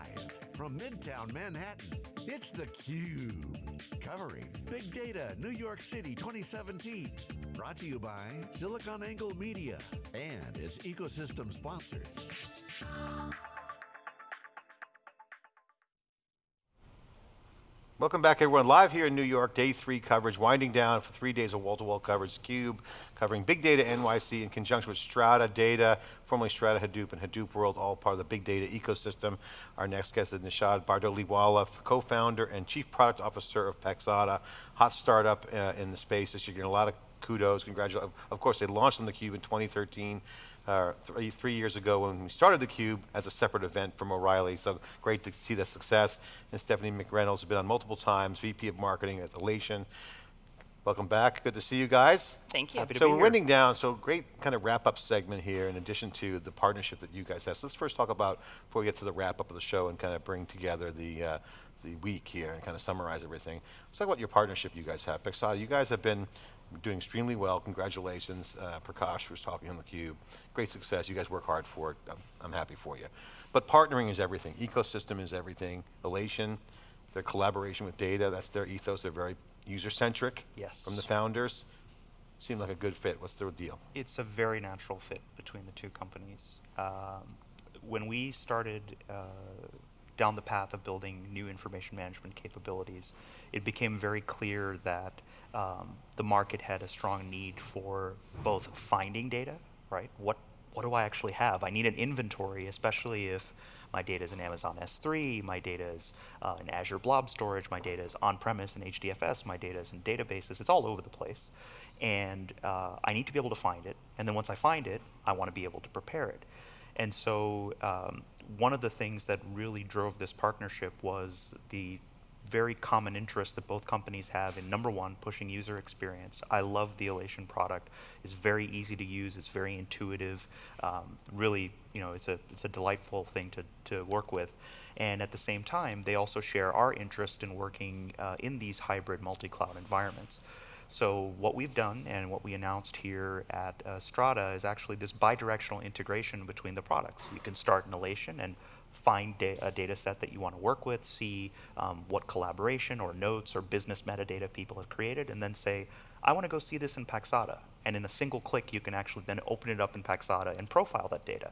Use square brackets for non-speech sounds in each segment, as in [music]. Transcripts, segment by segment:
Live from Midtown Manhattan, it's theCUBE. Covering Big Data New York City 2017. Brought to you by SiliconANGLE Media and its ecosystem sponsors. Welcome back everyone, live here in New York, day three coverage, winding down for three days of wall-to-wall -wall coverage, CUBE, covering Big Data NYC in conjunction with Strata Data, formerly Strata Hadoop and Hadoop World, all part of the Big Data ecosystem. Our next guest is Nishad Bardoliwalla, co-founder and chief product officer of Paxata, hot startup uh, in the space this year, getting a lot of kudos, congratulations. Of course, they launched on theCUBE in 2013, uh, three, three, years ago when we started theCUBE as a separate event from O'Reilly, so great to see that success. And Stephanie McReynolds has been on multiple times, VP of Marketing at Alation. Welcome back, good to see you guys. Thank you. Happy so we're here. winding down, so great kind of wrap up segment here in addition to the partnership that you guys have. So let's first talk about, before we get to the wrap up of the show and kind of bring together the, uh, the week here and kind of summarize everything. Let's talk about your partnership you guys have. Paxata, you guys have been doing extremely well. Congratulations. Uh, Prakash was talking on theCUBE. Great success. You guys work hard for it. I'm, I'm, happy for you. But partnering is everything. Ecosystem is everything. Alation, their collaboration with data, that's their ethos. They're very user-centric yes. from the founders. Seemed like a good fit. What's the deal? It's a very natural fit between the two companies. Um, when we started uh, down the path of building new information management capabilities, it became very clear that um, the market had a strong need for both finding data, right? What what do I actually have? I need an inventory, especially if my data is in Amazon S3, my data is uh, in Azure Blob Storage, my data is on-premise in HDFS, my data is in databases, it's all over the place. And uh, I need to be able to find it, and then once I find it, I want to be able to prepare it. And so um, one of the things that really drove this partnership was the very common interest that both companies have in number one, pushing user experience. I love the Alation product. It's very easy to use. It's very intuitive. Um, really, you know, it's a it's a delightful thing to to work with. And at the same time, they also share our interest in working uh, in these hybrid multi-cloud environments. So what we've done and what we announced here at uh, Strata is actually this bidirectional integration between the products. You can start in Alation and find da a data set that you want to work with, see um, what collaboration or notes or business metadata people have created, and then say, I want to go see this in Paxata. And in a single click, you can actually then open it up in Paxata and profile that data.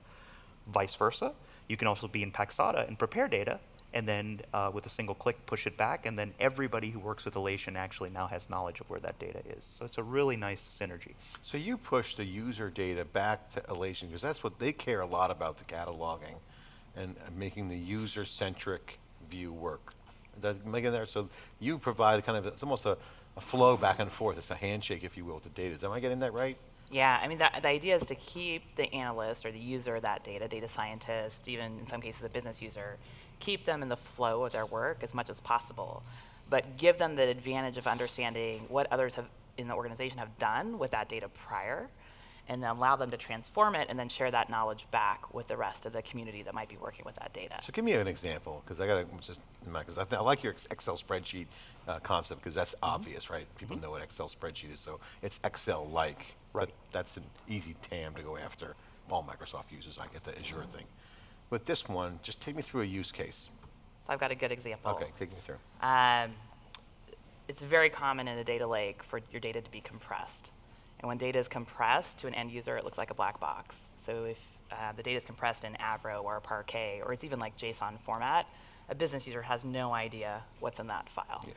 Vice versa, you can also be in Paxata and prepare data, and then uh, with a single click, push it back, and then everybody who works with Alation actually now has knowledge of where that data is. So it's a really nice synergy. So you push the user data back to Alation, because that's what they care a lot about, the cataloging and making the user-centric view work. That, making there, so you provide kind of, it's almost a, a, flow back and forth. It's a handshake, if you will, with the data. Am I getting that right? Yeah, I mean, the, the idea is to keep the analyst or the user of that data, data scientist, even in some cases a business user, keep them in the flow of their work as much as possible, but give them the advantage of understanding what others have in the organization have done with that data prior, and then allow them to transform it and then share that knowledge back with the rest of the community that might be working with that data. So give me an example, because I got to just, because I, I, like your Excel spreadsheet uh, concept, because that's mm -hmm. obvious, right? People mm -hmm. know what Excel spreadsheet is, so it's Excel-like. Right. That's an easy TAM to go after. All Microsoft uses, I get the Azure mm -hmm. thing. With this one, just take me through a use case. So I've got a good example. Okay, take me through. Um, it's very common in a data lake for your data to be compressed. And when data is compressed to an end user, it looks like a black box. So if uh, the data is compressed in Avro or Parquet, or it's even like JSON format, a business user has no idea what's in that file. Yeah.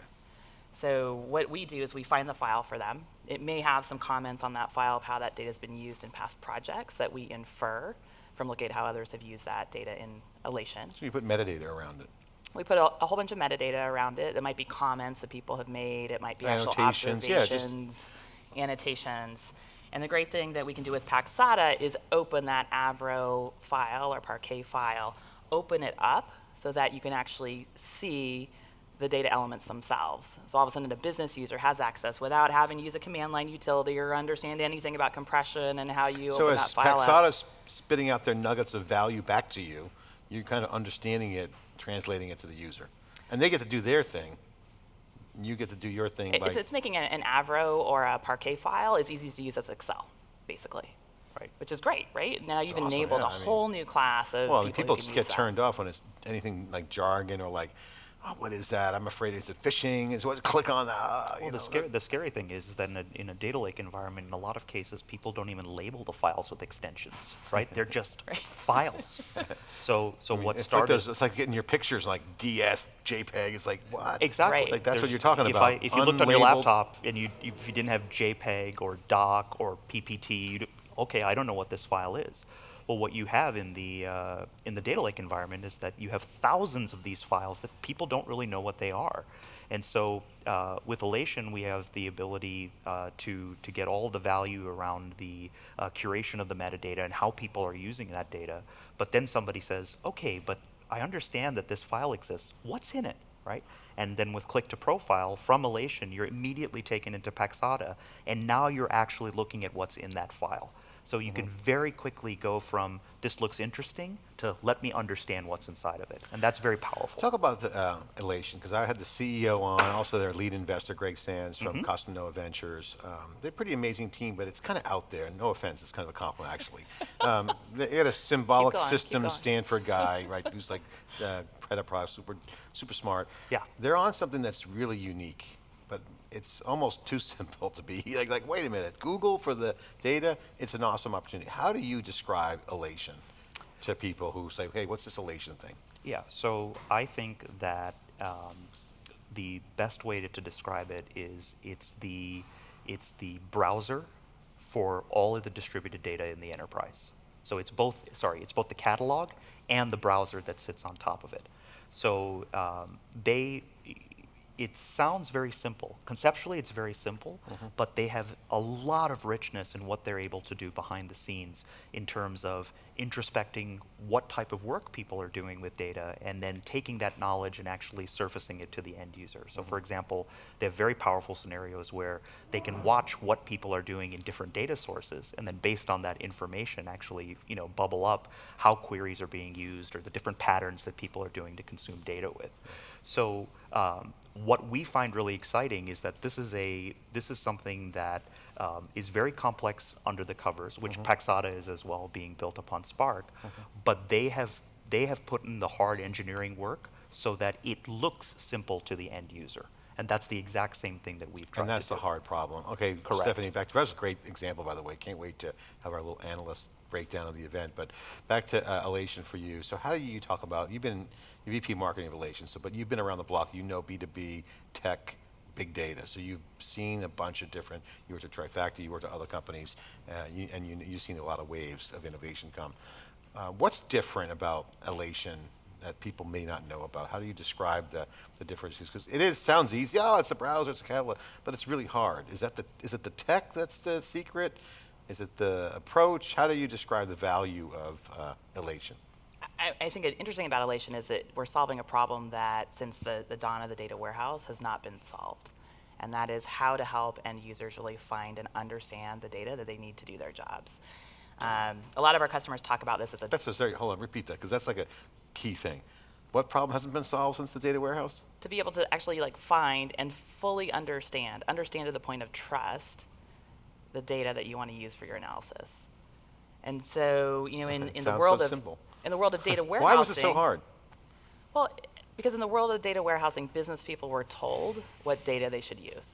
So what we do is we find the file for them. It may have some comments on that file of how that data has been used in past projects that we infer from looking at how others have used that data in Alation. So you put metadata around it. We put a, a whole bunch of metadata around it. It might be comments that people have made. It might be actual observations. Yeah, annotations. And the great thing that we can do with Paxata is open that Avro file or Parquet file, open it up so that you can actually see the data elements themselves. So all of a sudden a business user has access without having to use a command line utility or understand anything about compression and how you so open that file So as Paxata's spitting out their nuggets of value back to you, you're kind of understanding it, translating it to the user. And they get to do their thing, you get to do your thing. It's, it's making an, an Avro or a Parquet file as easy to use as Excel, basically. Right. which is great, right? Now you've awesome, enabled yeah, a I mean- whole new class of Well, mean, people, people get that. turned off when it's anything like jargon or like, oh, what is that? I'm afraid is it phishing? Is what? Click on that. Uh, you Well, the, know, scary, the scary thing is, is that in a, in a data lake environment, in a lot of cases, people don't even label the files with extensions, right? They're [laughs] just files. [laughs] So, so I mean, what it's started? Like those, it's like getting your pictures like DS, JPEG. It's like what? Exactly. Right. Like, that's what you're talking if about, I, if you looked on your laptop and you if you didn't have JPEG or DOC or PPT, you'd, okay, I don't know what this file is. Well, what you have in the uh, in the data lake environment is that you have thousands of these files that people don't really know what they are. And so uh, with Alation, we have the ability uh, to to get all the value around the uh, curation of the metadata and how people are using that data. But then somebody says, okay, but I understand that this file exists. What's in it, right? And then with click to profile from Alation, you're immediately taken into Paxata, and now you're actually looking at what's in that file. So you can very quickly go from this looks interesting to let me understand what's inside of it, and that's very powerful. Talk about the uh, Alation, because I had the CEO on, also their lead investor, Greg Sands from Mhm. Costanoa Ventures. Um, they're a pretty amazing team, but it's kind of out there. No offense, it's kind of a compliment, actually. [laughs] um, they had a symbolic going, system. Stanford guy, [laughs] right, who's like uh, head of product, super, super smart. Yeah. They're on something that's really unique, but it's almost too [laughs] simple to be like, like, wait a minute, Google for the data, it's an awesome opportunity. How do you describe Alation to people who say, hey, what's this Alation thing? Yeah, so I think that um, the best way to, to describe it is it's the it's the browser for all of the distributed data in the enterprise. So it's both sorry, it's both the catalog and the browser that sits on top of it. So um, they it sounds very simple. Conceptually, it's very simple, mm-hmm. but they have a lot of richness in what they're able to do behind the scenes in terms of introspecting what type of work people are doing with data and then taking that knowledge and actually surfacing it to the end user. So, for mm-hmm. example, they have very powerful scenarios where they can watch what people are doing in different data sources and then based on that information actually, you know, bubble up how queries are being used or the different patterns that people are doing to consume data with. Mm-hmm. So um, what we find really exciting is that this is a this is something that um, is very complex under the covers, which Paxata is as well, being built upon Spark. But they have they have put in the hard engineering work so that it looks simple to the end user, and that's the exact same thing that we've tried And that's the hard problem. Okay, Correct. Stephanie, back to, that was a great example, by the way. Can't wait to have our little analyst breakdown of the event. But back to uh, Alation for you. So how do you talk about, you've been VP Marketing of Alation, so, but you've been around the block, you know B2B, tech, big data. So you've seen a bunch of different, you worked at Trifacta, you worked at other companies, uh, you, and you, you've seen a lot of waves of innovation come. Uh, what's different about Alation that people may not know about? How do you describe the, the differences? Because it is sounds easy. Oh, it's a browser, it's a catalog, but it's really hard. Is that the is it the tech that's the secret? Is it the approach? How do you describe the value of uh, Alation? I, I think an interesting about Alation is that we're solving a problem that since the, the dawn of the data warehouse has not been solved. And that is how to help end users really find and understand the data that they need to do their jobs. Um, a lot of our customers talk about this as a That's a very hold on, repeat that because that's like a key thing. What problem hasn't been solved since the data warehouse? to be able to actually like find and fully understand, understand to the point of trust, the data that you want to use for your analysis. And so, you know, in, [laughs] in the world so of simple. in the world of data warehousing, [laughs] Why was it so hard? Well, because in the world of data warehousing, business people were told what data they should use.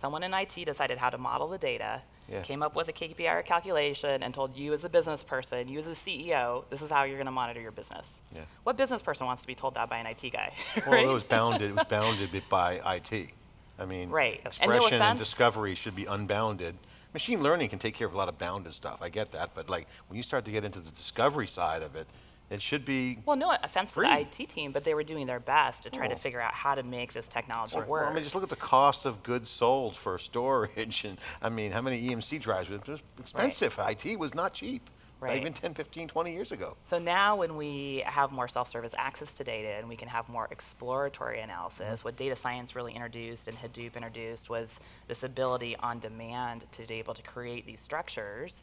Someone in IT decided how to model the data, Yeah. came up with a KPI calculation, and told you as a business person, you as a CEO, this is how you're going to monitor your business. Yeah. What business person wants to be told that by an IT guy? [laughs] Well, right? it was bounded. It was bounded by IT. I mean, Right. And no expression and, discovery should be unbounded. Machine learning can take care of a lot of bounded stuff. I get that, but like when you start to get into the discovery side of it, it should be. Well, no offense to the IT team, but they were doing their best to try to Oh. figure out how to make this technology Well, work. I mean, just look at the cost of goods sold for storage, [laughs] and I mean, how many EMC drives? It was expensive. IT was not cheap. Right. Even 10, 15, 20 years ago. So now when we have more self-service access to data and we can have more exploratory analysis, mm-hmm. what data science really introduced and Hadoop introduced was this ability on demand to be able to create these structures.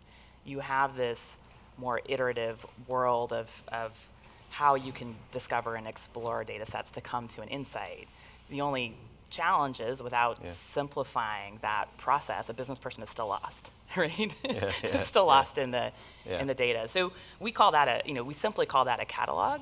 You have this more iterative world of, of how you can discover and explore data sets to come to an insight. The only challenge is without Yeah. simplifying that process, a business person is still lost. Right? Yeah, yeah, [laughs] it's still lost in the in the data. So we call that a, you know, we simply call that a catalog.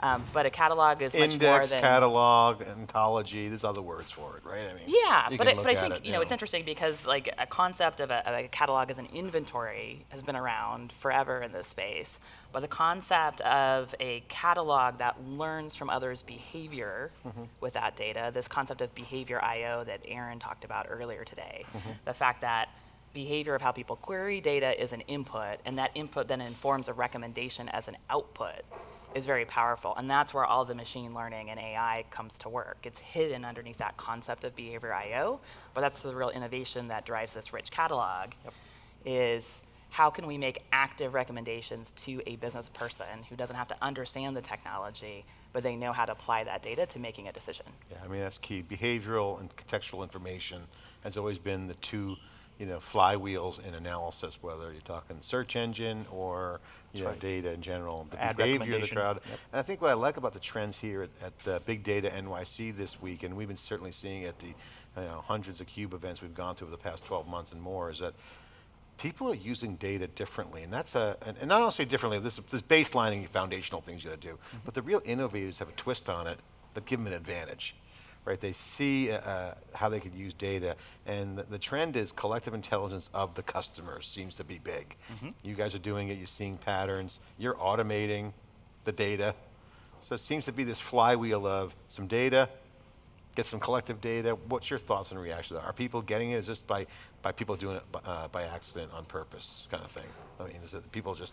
Um, but a catalog is much more than catalog, ontology, there's other words for it, right? I mean, Yeah, but but I think it, you know it's interesting because like a concept of a, of a catalog as an inventory has been around forever in this space, but the concept of a catalog that learns from others' behavior Mm-hmm. with that data, this concept of behavior I/O that Aaron talked about earlier today, Mm-hmm. the fact that behavior of how people query data is an input, and that input then informs a recommendation as an output is very powerful. And that's where all the machine learning and AI comes to work. It's hidden underneath that concept of behavior IO, but that's the real innovation that drives this rich catalog is how can we make active recommendations to a business person who doesn't have to understand the technology, but they know how to apply that data to making a decision. Yeah, I mean, that's key. Behavioral and contextual information has always been the two, you know, flywheels in analysis, whether you're talking search engine or, you That's know, right. data in general, the Ad behavior of the crowd. Yep. And I think what I like about the trends here at, at uh, Big Data NYC this week, and we've been certainly seeing at the, you know, hundreds of CUBE events we've gone to over the past 12 months and more, is that people are using data differently, and that's a, and, and not only differently, this this baselining foundational things you got to do, but the real innovators have a twist on it that give them an advantage, right? They see uh, uh, how they could use data, and the, the trend is collective intelligence of the customer seems to be big. You guys are doing it, you're seeing patterns, you're automating the data, so it seems to be this flywheel of some data, get some collective data. What's your thoughts and reactions? Are people getting it? Is this by, by people doing it by, uh, by accident, on purpose, kind of thing? I mean, is it people just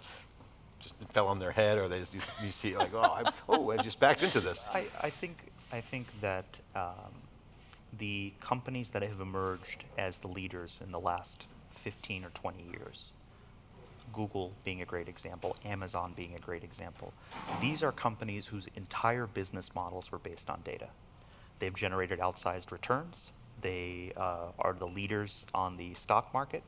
just fell on their head, or they just you, you see like, oh, I, oh, I just backed into this. I, I think I think that um, the companies that have emerged as the leaders in the last 15 or 20 years, Google being a great example, Amazon being a great example, these are companies whose entire business models were based on data. They've generated outsized returns. They uh, are the leaders on the stock market.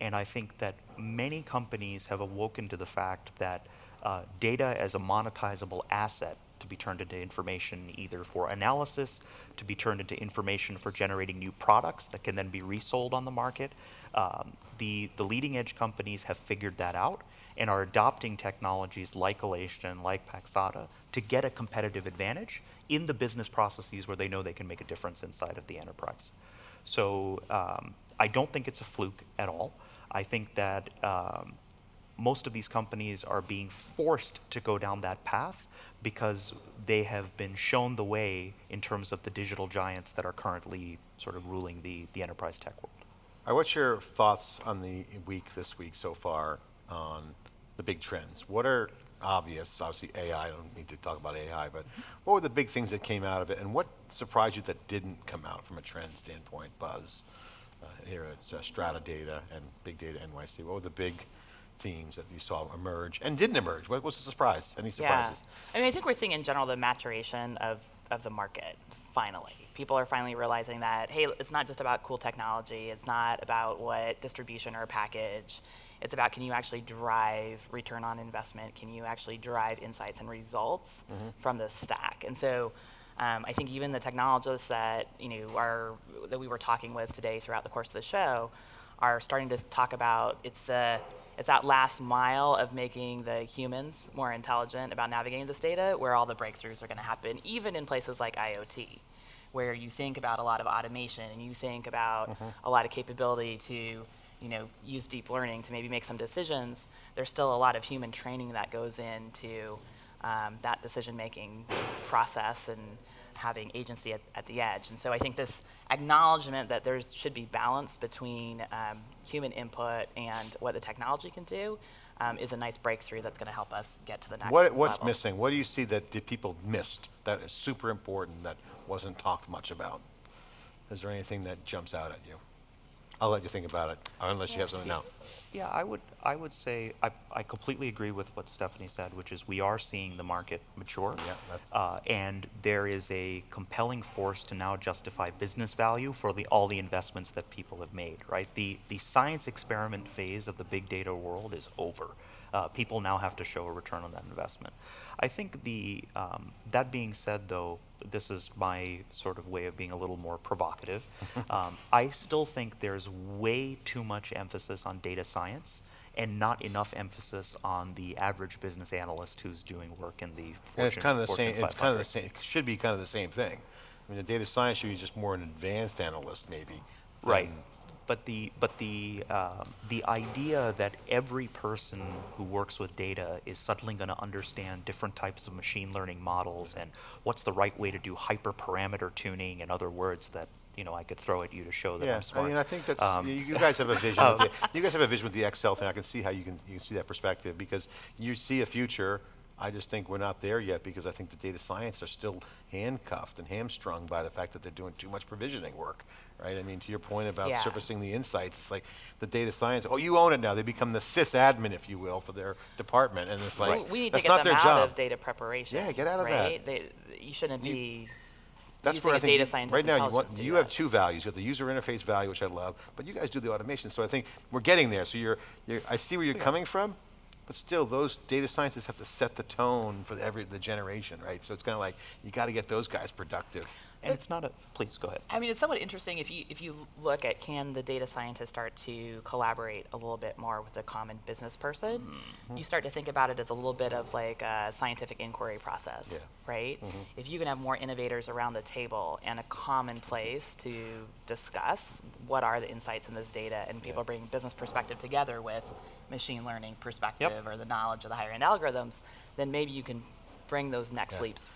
And I think that many companies have awoken to the fact that uh, data as a monetizable asset to be turned into information either for analysis, to be turned into information for generating new products that can then be resold on the market. Um, the, the leading edge companies have figured that out and are adopting technologies like Alation, like Paxata, to get a competitive advantage in the business processes where they know they can make a difference inside of the enterprise. So um, I don't think it's a fluke at all. I think that um, most of these companies are being forced to go down that path because they have been shown the way in terms of the digital giants that are currently sort of ruling the, the enterprise tech world. Right, what's your thoughts on the week this week so far on the big trends? What are obvious? Obviously, AI. I don't need to talk about AI, but what were the big things that came out of it, and what surprised you that didn't come out from a trend standpoint? Buzz uh, here at uh, Strata Data and Big Data NYC. What were the big themes that you saw emerge and didn't emerge? What was the surprise? Any surprises? Yeah. I mean, I think we're seeing in general the maturation of, of the market, finally. People are finally realizing that, hey, it's not just about cool technology, it's not about what distribution or package. It's about can you actually drive return on investment? Can you actually drive insights and results from this stack? And so um, I think even the technologists that you know are that we were talking with today throughout the course of the show are starting to talk about it's the it's that last mile of making the humans more intelligent about navigating this data where all the breakthroughs are going to happen, even in places like IoT, where you think about a lot of automation and you think about a lot of capability to you know, use deep learning to maybe make some decisions, there's still a lot of human training that goes into um, that decision-making process and having agency at, at the edge. And so I think this acknowledgement that there should be balance between um, human input and what the technology can do um, is a nice breakthrough that's going to help us get to the next What, what's level. missing? What do you see that did people missed that is super important that wasn't talked much about? Is there anything that jumps out at you? I'll let you think about it, unless you have something now. Yeah, I would I would say I, I completely agree with what Stephanie said, which is we are seeing the market mature, Yeah, uh, and there is a compelling force to now justify business value for the all the investments that people have made. Right, the the science experiment phase of the big data world is over. Uh, people now have to show a return on that investment. I think the um, that being said, though, this is my sort of way of being a little more provocative. [laughs] um, I still think there's way too much emphasis on data science and not enough emphasis on the average business analyst who's doing work in the Fortune, And it's kind of the Fortune same, it's kind of the same, it should be kind of the same thing. I mean, the data science should be just more an advanced analyst, maybe. Right. But the but the um, the idea that every person who works with data is suddenly going to understand different types of machine learning models and what's the right way to do hyperparameter tuning, in other words, that you know I could throw at you to show that Yeah, I'm smart. I mean, I think that's, Um, you you guys have a vision, [laughs] with the, you guys have a vision with the Excel thing, I can see how you can, you can see that perspective, because you see a future, I just think we're not there yet, because I think the data science are still handcuffed and hamstrung by the fact that they're doing too much provisioning work, right? I mean, to your point about Yeah. surfacing the insights, it's like the data science, oh, you own it now, they become the sysadmin, if you will, for their department, and it's like, We- we need to that's get not them their out job. of data preparation. Yeah, get out of that. They, you shouldn't You- be. That's where I a think you- right now you want to you have two values. You have the user interface value, which I love, but you guys do the automation. So I think we're getting there. So you're, you're I see where you're coming from, but still, those data scientists have to set the tone for the every the generation, right? So it's kind of like you got to get those guys productive. And it's not a. Please go ahead. I mean, it's somewhat interesting if you if you look at can the data scientist start to collaborate a little bit more with a common business person. Mm-hmm. You start to think about it as a little bit of like a scientific inquiry process, Yeah. right? Mhm. If you can have more innovators around the table and a common place to discuss what are the insights in this data, and people Yeah. bring business perspective together with machine learning perspective or the knowledge of the higher end algorithms, then maybe you can bring those next Yeah. leaps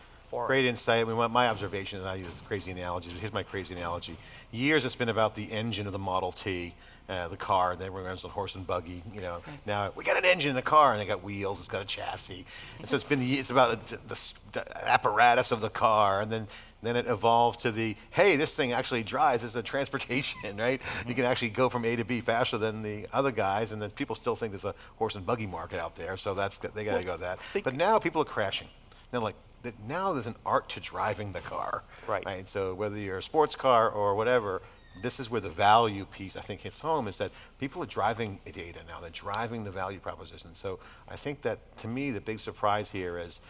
Great insight. I mean, my- observation, and I use crazy analogies, but here's my crazy analogy. Years it's been about the engine of the Model T, uh, the car, and then everyone runs on horse and buggy, you know. Now, we got an engine in the car, and they got wheels, it's got a chassis. And so it's been, it's about the, the the apparatus of the car, and then, then it evolved to the, hey, this thing actually drives, it's a transportation, [laughs] right? You can actually go from A to B faster than the other guys, and then people still think there's a horse and buggy market out there, so that's, they gotta go that. But now people are crashing. They're like, th- now there's an art to driving the car. Right. So whether you're a sports car or whatever, this is where the value piece I think hits home is that people are driving data now. They're driving the value proposition. So I think that to me the big surprise here is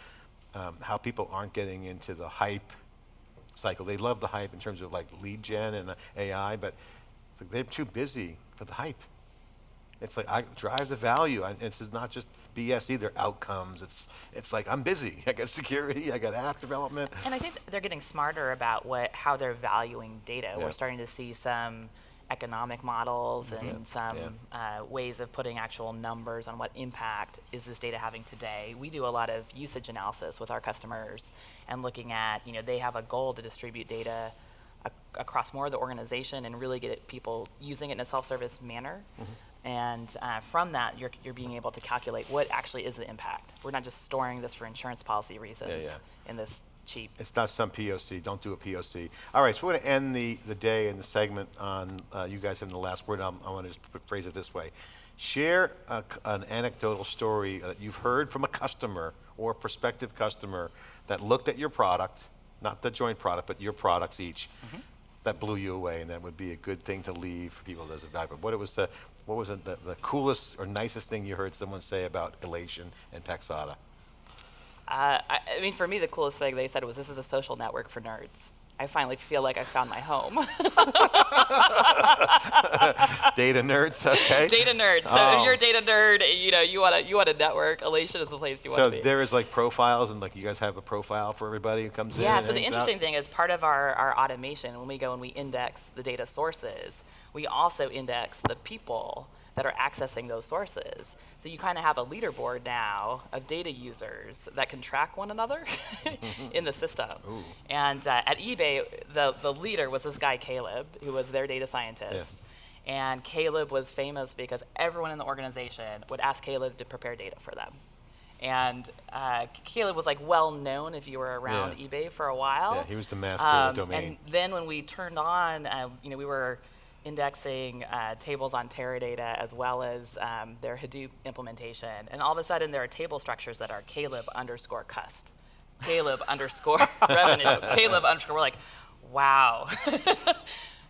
um, how people aren't getting into the hype cycle. They love the hype in terms of like lead gen and AI, but they're too busy for the hype. It's like I drive the value. I, this is not just BS either. Outcomes. It's it's like I'm busy. [laughs] I got security. I got app development. And I think they're getting smarter about what how they're valuing data. Yeah. We're starting to see some economic models and some uh, ways of putting actual numbers on what impact is this data having today. We do a lot of usage analysis with our customers and looking at, you know, they have a goal to distribute data ac- across more of the organization and really get it, people using it in a self-service manner. And uh, from that, you're, you're being able to calculate what actually is the impact. We're not just storing this for insurance policy reasons yeah. yeah. in this cheap It's not some POC. Don't do a POC. All right, so we're going to end the, the day and the segment on uh, you guys having the last word. I'm, I want to just phrase it this way. Share a an anecdotal story that you've heard from a customer or a prospective customer that looked at your product, not the joint product, but your products each, that blew you away, and that would be a good thing to leave for people as a value. But what it was the what was it, the, the coolest or nicest thing you heard someone say about Alation and Paxata? Uh, I, I mean, for me, the coolest thing they said was, "This is a social network for nerds." I finally feel like I found my home. [laughs] data nerds, okay? data nerds. So Oh. if you're a data nerd, you know you want to you want to network. Alation is the place you want to be. So there is like profiles, and like you guys have a profile for everybody who comes in. Yeah, so the interesting out? thing is part of our, our automation, when we go and we index the data sources, we also index the people that are accessing those sources. So you kind of have a leaderboard now of data users that can track one another [laughs] in the system. Ooh. And uh, at eBay, the, the leader was this guy, Caleb, who was their data scientist. And Caleb was famous because everyone in the organization would ask Caleb to prepare data for them. And uh, Caleb was like well known if you were around Yeah. eBay for a while. Yeah, he was the master of the Um, domain. And then when we turned on, uh, you know, we were indexing uh, tables on Teradata as well as um, their Hadoop implementation. And all of a sudden, there are table structures that are Caleb underscore cust, Caleb [laughs] underscore revenue, Caleb underscore. We're like, wow. [laughs]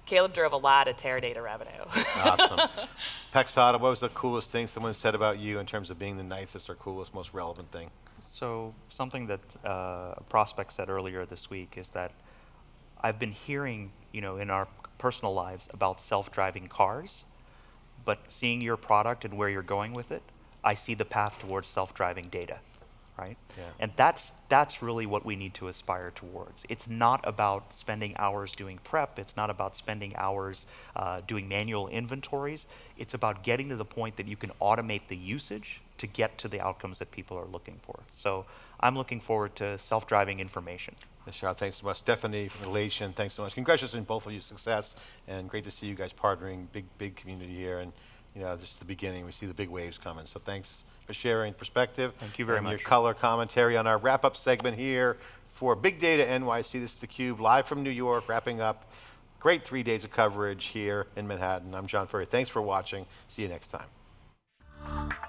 Caleb drove a lot of Teradata revenue. Awesome. [laughs] Paxata, what was the coolest thing someone said about you in terms of being the nicest or coolest, most relevant thing? So something that uh, a prospect said earlier this week is that I've been hearing, you know, in our personal lives about self-driving cars, but seeing your product and where you're going with it, I see the path towards self-driving data, right? Yeah. And that's that's really what we need to aspire towards. It's not about spending hours doing prep. It's not about spending hours uh, doing manual inventories. It's about getting to the point that you can automate the usage to get to the outcomes that people are looking for. So I'm looking forward to self-driving information. Michelle, thanks so much. Stephanie from Alation, thanks so much. Congratulations on both of your success, and great to see you guys partnering. Big, big community here, and you know, this is the beginning. We see the big waves coming. So thanks for sharing perspective. Thank you very and much. your color commentary on our wrap-up segment here for Big Data NYC. This is theCUBE, live from New York, wrapping up. Great three days of coverage here in Manhattan. I'm John Furrier. Thanks for watching. See you next time.